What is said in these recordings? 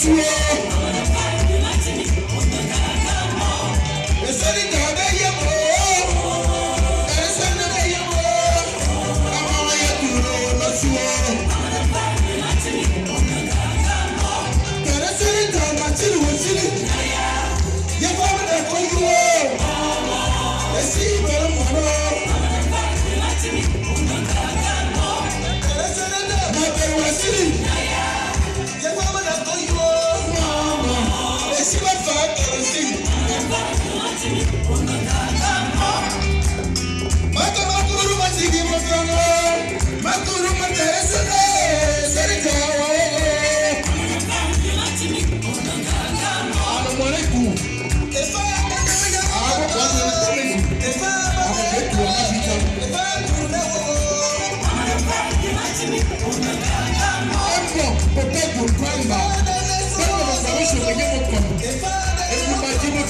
su o. Èso ni tẹ̀ ọ́ bẹ́ yẹ mọ́ o. Èso ni bẹ́ yẹ mọ́ o. Ọmọ wọn yẹ kúrò lọ́sùn o. Tẹ̀rẹ́sẹ̀ ni tẹ̀ ọ́ bá tìrì wò tìrì. Yẹ kọ́ ọ́ bẹ̀rẹ̀ kó yú o. Èsì ìbẹ̀rẹ̀ mọ̀ náà.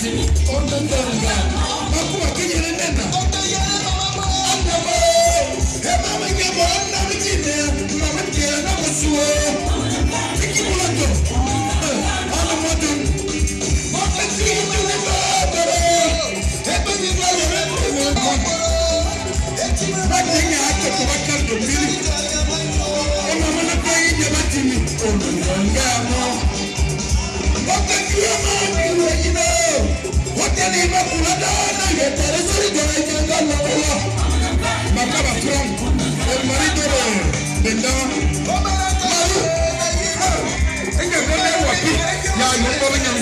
Thank you. yóò kọ́ mi yàn.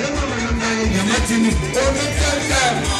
Yóò kọ́ mi yàn. Yàmá ti ní. Omi tẹ́lẹ̀.